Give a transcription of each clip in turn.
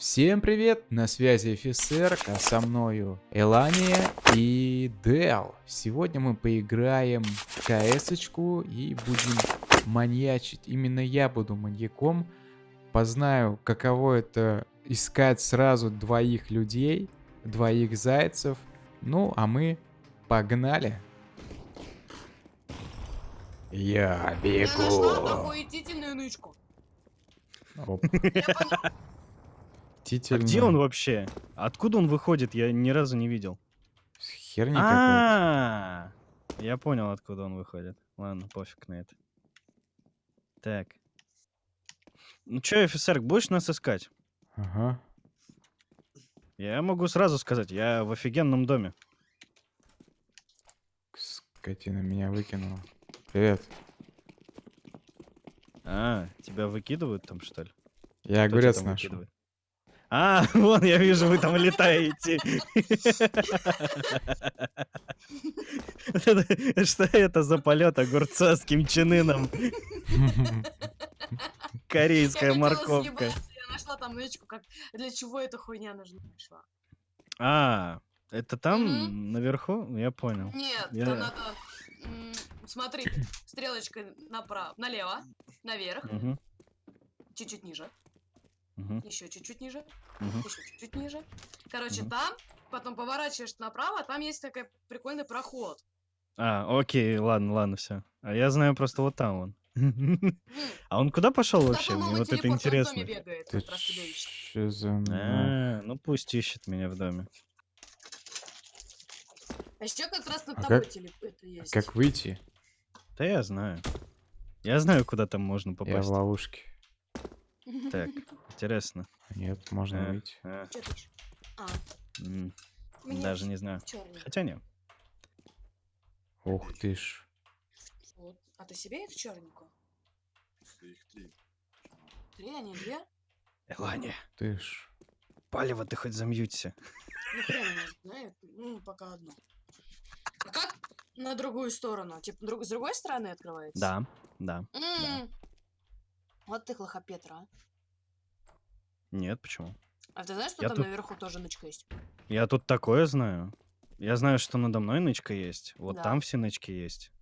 Всем привет, на связи офицер, а со мною Элания и Дел. Сегодня мы поиграем в кс и будем маньячить. Именно я буду маньяком. Познаю, каково это искать сразу двоих людей, двоих зайцев. Ну, а мы погнали. Я бегу. Я нашла охуительную нычку. Поняла. А где он вообще? Откуда он выходит? Я ни разу не видел. Херня какая-то. А, я понял, откуда он выходит. Ладно, пофиг на это. Так. Ну чё, офицер, будешь нас искать? Ага. Я могу сразу сказать, я в офигенном доме. Скотина меня выкинула. Привет. А, тебя выкидывают там, что ли? Я Кто огурец нашел. выкидывает? А, вон, я вижу, вы там летаете. Что это за полет огурца с кимчиныном? Корейская морковка. Я нашла там нычку, как для чего эта хуйня нужна нашла. А, это там, наверху? Я понял. Нет, там надо... Смотри, стрелочкой направо, налево, наверх, чуть-чуть ниже, мгм, еще чуть-чуть ниже, мгм. еще чуть-чуть ниже. Короче, Мгм. там, потом поворачиваешь направо, там есть такой прикольный проход. А, окей, ладно, ладно, все. А я знаю просто вот там он. А он куда пошел вообще? Мне вот это телепорт, интересно. А, ну пусть ищет меня в доме. А еще как раз над А тобой как- телеп- это есть. Как выйти? Да я знаю. Я знаю, куда там можно Я в попасть. ловушке. Так, интересно. Нет, можно Э, выйти. а, Чё ты? А, м, мне Даже не знаю. чёрный. Хотя нет. Ух ты ж. Вот. А ты себе их черненькую? Их три. Три, а не две? Элания, Ты ж. палево ты хоть замьються. Ну, хрен его знает. Ну, пока одну. А как на другую сторону? Типа, друг- с другой стороны открывается? Да, да. М. Вот ты лохопетра, а. Нет, почему? А ты знаешь, что Я там тут- наверху тоже нычка есть? Я тут такое знаю. Я знаю, что надо мной нычка есть. Вот Да. там все нычки есть.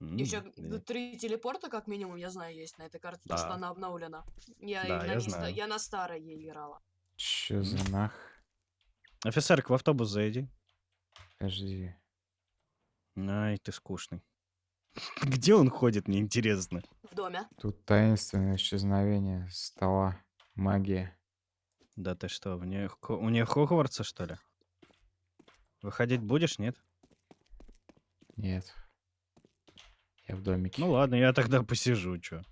М, Еще и- три телепорта, как минимум, я знаю, есть на этой карте, потому что Да. она обновлена. Я, Да, на я ней ста- знаю. я на старой ей играла. Чё за нах? Офицерк, в автобус зайди. Подожди. Ай, ты скучный. Где он ходит, мне интересно. В доме. Тут таинственное исчезновение стола. Магия. Да ты что, в нее, у нее Хогвартса, что ли? Выходить будешь, нет? Нет. Я в домике. Ну ладно, я тогда посижу, чё.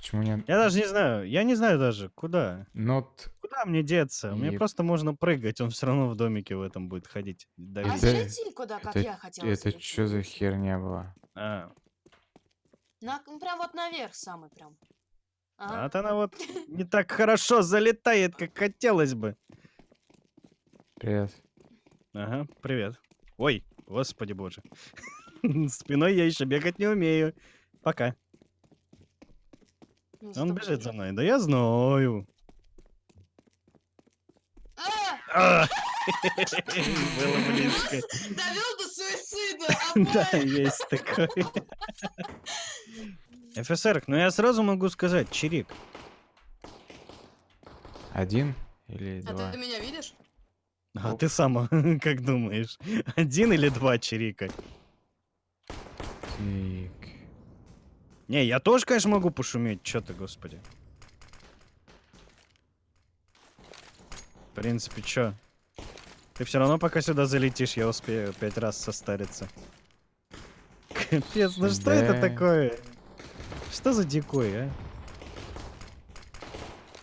Почему нет? Я даже не знаю, я не знаю даже, куда. Ну, т- Куда мне деться? Мне И- просто можно прыгать, он все равно в домике в этом будет ходить. А давить. Это- куда, как это, я хотела. это что за херня была? А, На, ну, прям вот наверх самый прям. Ага. а вот она вот не так хорошо залетает, как хотелось бы. Привет. Ага, привет. Ой, господи боже. Спиной я еще бегать не умею. Пока. Он бежит за мной. Да я знаю. А! А! Было близко. Довел до суицида! Да, есть такое. ФСР, ну я сразу могу сказать, Чирик. Один или А два? ты меня видишь? А ты сама как думаешь? Один или два Чирика? Так. Не, я тоже, конечно, могу пошуметь. Чё ты, господи. В принципе, чё? Ты все равно, пока сюда залетишь, я успею пять раз состариться. Капец, ну что это такое? Что за дикой, а?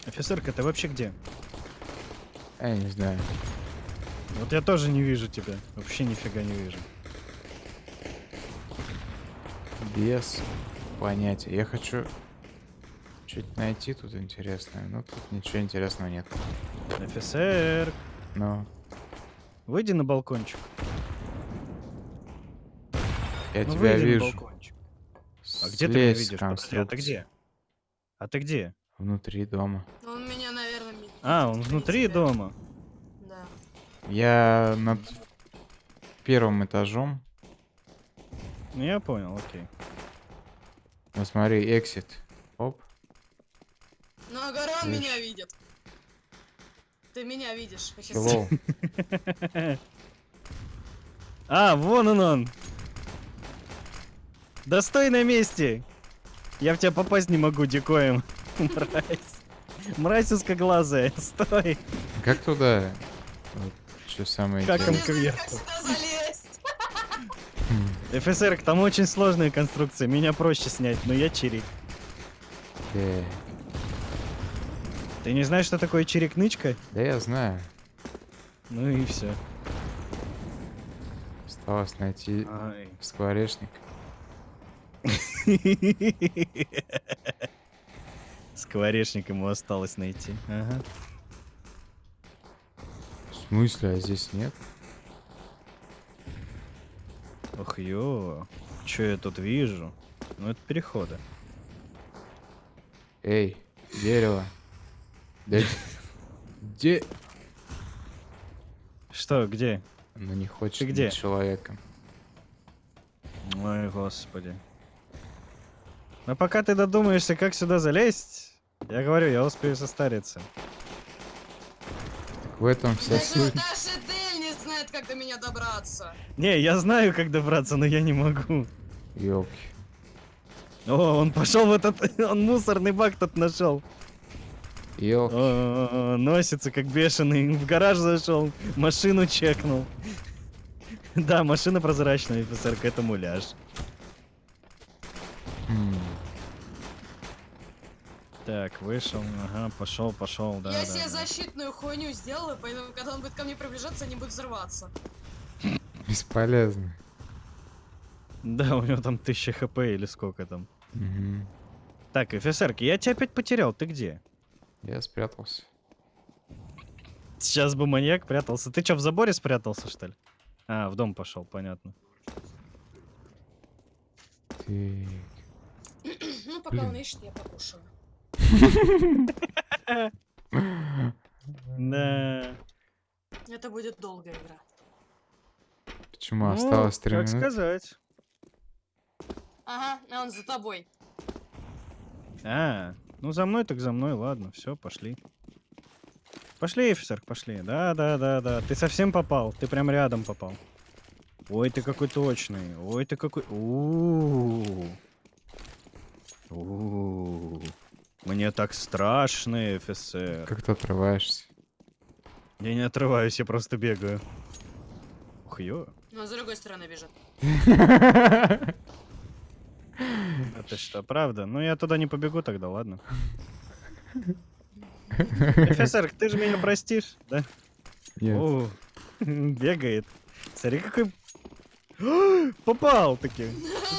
Офицерка, ты вообще где? Я не знаю. Вот я тоже не вижу тебя. Вообще нифига не вижу. Без понятия. Я хочу что-то найти тут интересное. Но тут ничего интересного нет. Офицер, Но выйди на балкончик. я Ну, тебя вижу. А где ты меня видишь? Подожди, а ты где? А ты где? Внутри дома. Он меня, наверное, ми- А, он внутри дома. Да. Я над первым этажом. Ну, я понял, окей. Ну смотри, эксит. Оп. Но Агарон Видишь? меня видит. Ты меня видишь. Hello. А, вон он он. Да стой на месте. Я в тебя попасть не могу, дикоем. Мразь. Мразь узкоглазая. Стой. Как туда? Вот, что самое Как он кверху. ФСР, там очень сложная конструкция. Меня проще снять, но я чирик. э, Ты не знаешь, что такое чирик-нычка? Да я знаю. Ну и все. Осталось найти скворечник. Скворечник ему осталось найти. Ага. В смысле, а здесь нет? Ох, ё. Чё я тут вижу? Ну, это переходы. Эй, дерево. Да Где? Что, где? Ну не хочет Ты где? человеком. Ой, господи. Но пока ты додумаешься, как сюда залезть, я говорю, я успею состариться. Так в этом вся суть. Как до меня добраться. Не, я знаю, как добраться, но я не могу. Ёлки. О, он пошел в этот... Он мусорный бак тут нашел. Ёлки. О, Носится как бешеный. В гараж зашел, машину чекнул. Да, машина прозрачная, офицер, это муляж. Хм. Так, вышел, ага, пошел, пошел, да, я да, себе да. защитную хуйню сделала, поэтому когда он будет ко мне приближаться, они будут взрываться. Бесполезно. Да, у него там 1000 хп или сколько там. Мгм. Так, офицерки, я тебя опять потерял, ты где? Я спрятался. Сейчас бы маньяк прятался. Ты что, в заборе спрятался, что ли? А, в дом пошел, понятно. Ты... Ну, пока он ищет, я покушаю. Да. Это будет долгая игра. Почему Ну, осталось три как минуты? сказать. Ага, а он за тобой. А, ну за мной так за мной, ладно, все, пошли. Пошли, офицер, пошли. Да, да, да, да. Ты совсем попал. Ты прям рядом попал. Ой, ты какой точный. Ой, ты какой. У-у-у. У-у-у. Мне так страшно, офицер. Как ты отрываешься? Я не отрываюсь, я просто бегаю. Ух, ё. Но с другой стороны бежит. Это что, правда? Ну я туда не побегу тогда, ладно. Офицер, ты же меня простишь, да? Нет. О, бегает. Смотри, какой... Попал таки.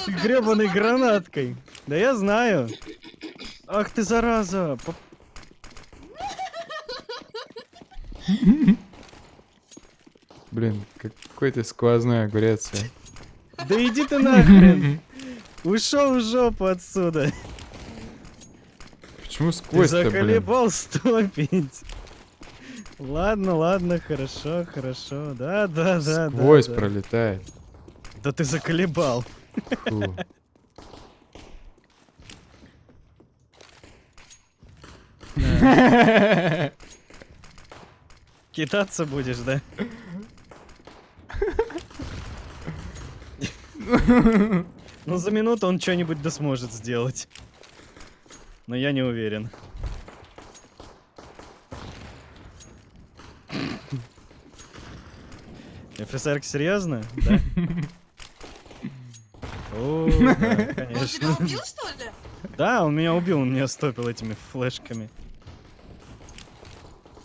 Гребаной гранаткой. Да я знаю. Ах ты зараза. Поп- Блин, какой ты сквозной огурец. Да иди ты нахрен. Ушел в жопу отсюда. Почему Ты сквозь-то, блин? заколебал стопить. Ладно, ладно, хорошо, хорошо. Да, да, да. да, Сквозь да. пролетает. Да ты заколебал. Фу. Китаться будешь, да? Ну, за минуту он что-нибудь да сможет сделать. Но я не уверен. ФСР серьезно? Да? О, да, Он тебя убил, что ли? Да, он меня убил, он меня стопил этими флешками.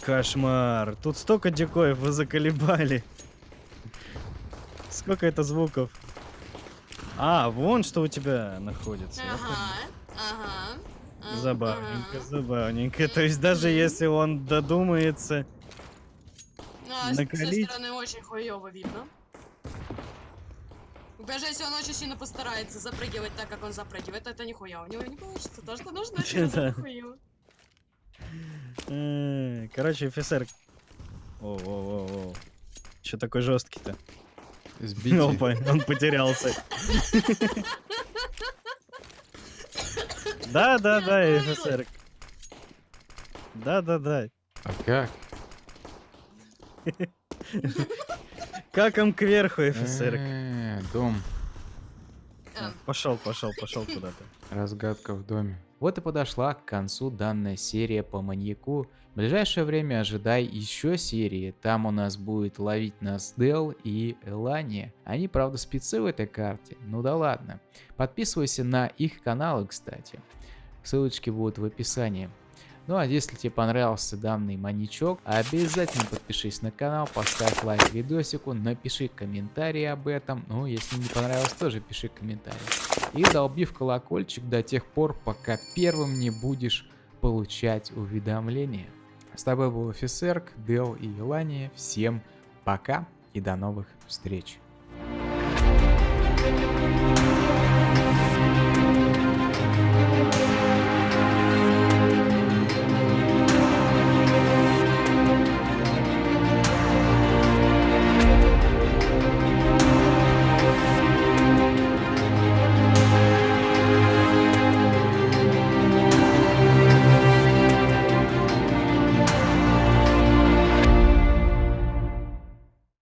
Кошмар. Тут столько дикоев вы заколебали. Сколько это звуков? А, вон что у тебя находится. Ага, ага. Забавненько, ага. забавненько. То есть даже если он додумается... А, с- с той накалить. стороны очень хуёво видно. Даже если он очень сильно постарается запрыгивать так, как он запрыгивает, это нихуя у него не получится. То, что нужно, это Да. Короче, офицер... О, о, о, о. Че такой жесткий-то? Сбитый. Опа, он потерялся. Да, да, да, офицер. Да, да, да. А как? Как он кверху, офицер? Э, Дом. Пошел, пошел, пошел куда-то. Разгадка в доме. Вот и подошла к концу данная серия по маньяку. В ближайшее время ожидай еще серии. Там у нас будет ловить нас Дел и Элания. Они, правда, спецы в этой карте. Ну да ладно. Подписывайся на их каналы, кстати. Ссылочки будут в описании. Ну а если тебе понравился данный маньячок, обязательно подпишись на канал, поставь лайк видосику, напиши комментарий об этом. Ну, если не понравилось, тоже пиши комментарий. И долби в колокольчик до тех пор, пока первым не будешь получать уведомления. С тобой был офицер, Дел и Елания. Всем пока и до новых встреч.